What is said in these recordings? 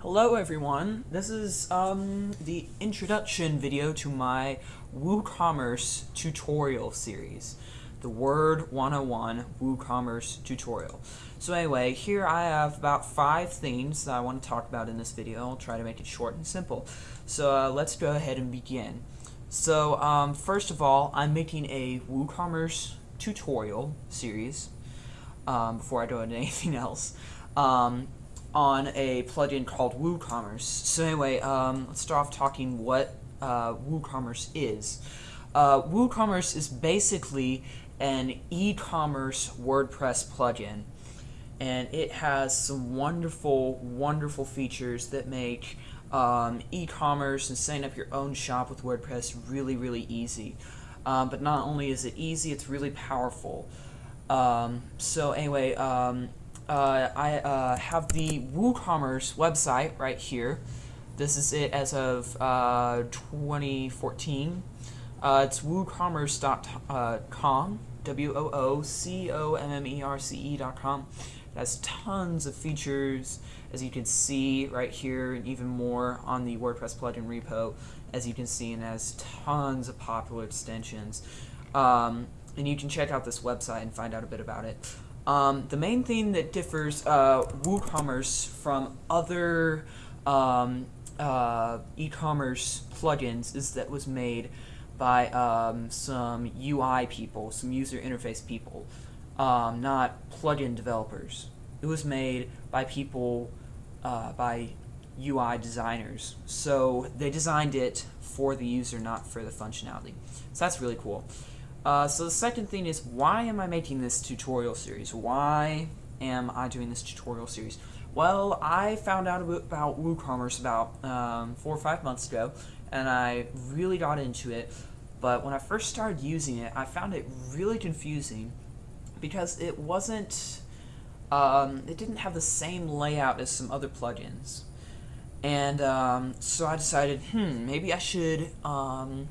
Hello everyone, this is um, the introduction video to my WooCommerce tutorial series. The Word 101 WooCommerce tutorial. So anyway, here I have about five things that I want to talk about in this video. I'll try to make it short and simple. So uh, let's go ahead and begin. So um, first of all, I'm making a WooCommerce tutorial series um, before I do anything else. Um, on a plugin called WooCommerce. So anyway, um, let's start off talking what uh, WooCommerce is. Uh, WooCommerce is basically an e-commerce WordPress plugin and it has some wonderful, wonderful features that make um, e-commerce and setting up your own shop with WordPress really, really easy. Um, but not only is it easy, it's really powerful. Um, so anyway, um, uh, I uh, have the WooCommerce website right here. This is it as of uh, 2014. Uh, it's woocommerce.com, W-O-O-C-O-M-M-E-R-C-E.com. It has tons of features, as you can see right here, and even more on the WordPress plugin repo, as you can see, and has tons of popular extensions. Um, and you can check out this website and find out a bit about it. Um, the main thing that differs uh, WooCommerce from other um, uh, e-commerce plugins is that it was made by um, some UI people, some user interface people, um, not plugin developers. It was made by people, uh, by UI designers. So they designed it for the user, not for the functionality. So that's really cool. Uh, so the second thing is, why am I making this tutorial series? Why am I doing this tutorial series? Well, I found out about WooCommerce about um, four or five months ago, and I really got into it. But when I first started using it, I found it really confusing because it wasn't, um, it didn't have the same layout as some other plugins. And um, so I decided, hmm, maybe I should um,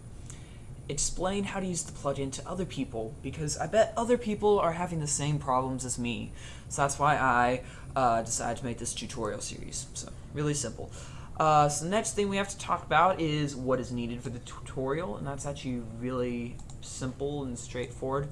explain how to use the plugin to other people because I bet other people are having the same problems as me. So that's why I uh, decided to make this tutorial series. So really simple. Uh, so the next thing we have to talk about is what is needed for the tutorial, and that's actually really simple and straightforward.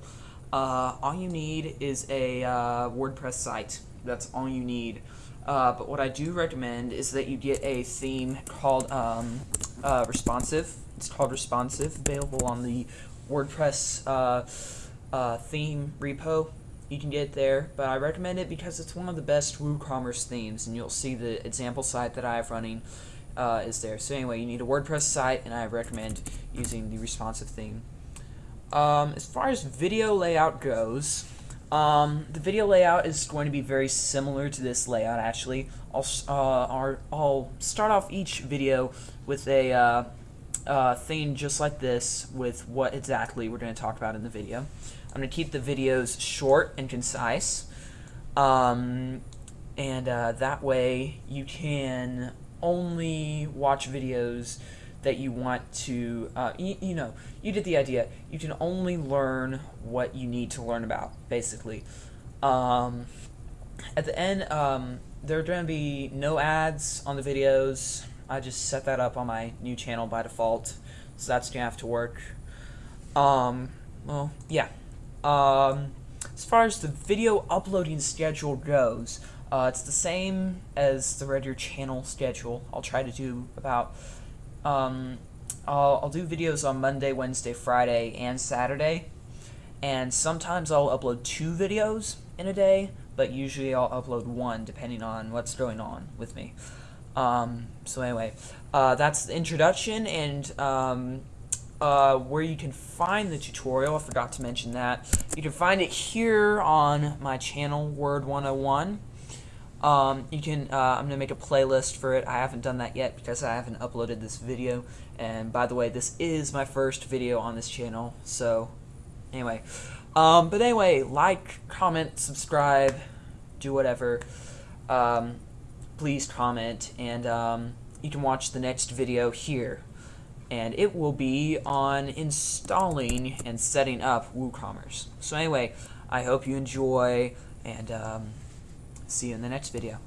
Uh, all you need is a uh, WordPress site. That's all you need. Uh, but what I do recommend is that you get a theme called um, uh, Responsive it's called Responsive, available on the WordPress uh, uh, theme repo. You can get it there, but I recommend it because it's one of the best WooCommerce themes, and you'll see the example site that I have running uh, is there. So anyway, you need a WordPress site, and I recommend using the responsive theme. Um, as far as video layout goes, um, the video layout is going to be very similar to this layout actually. I'll, uh, I'll start off each video with a uh, uh, thing just like this with what exactly we're going to talk about in the video. I'm going to keep the videos short and concise, um, and uh, that way you can only watch videos that you want to, uh, you, you, know, you get the idea. You can only learn what you need to learn about, basically. Um, at the end, um, there are going to be no ads on the videos. I just set that up on my new channel by default, so that's gonna have to work. Um, well, yeah. Um, as far as the video uploading schedule goes, uh, it's the same as the regular channel schedule. I'll try to do about, um, I'll, I'll do videos on Monday, Wednesday, Friday, and Saturday. And sometimes I'll upload two videos in a day, but usually I'll upload one depending on what's going on with me. Um, so anyway, uh, that's the introduction and um, uh, where you can find the tutorial. I forgot to mention that. You can find it here on my channel, Word 101. Um, you can, uh, I'm going to make a playlist for it. I haven't done that yet because I haven't uploaded this video. And by the way, this is my first video on this channel. So, anyway. Um, but anyway, like, comment, subscribe, do whatever. Um, please comment, and um, you can watch the next video here. And it will be on installing and setting up WooCommerce. So anyway, I hope you enjoy, and um, see you in the next video.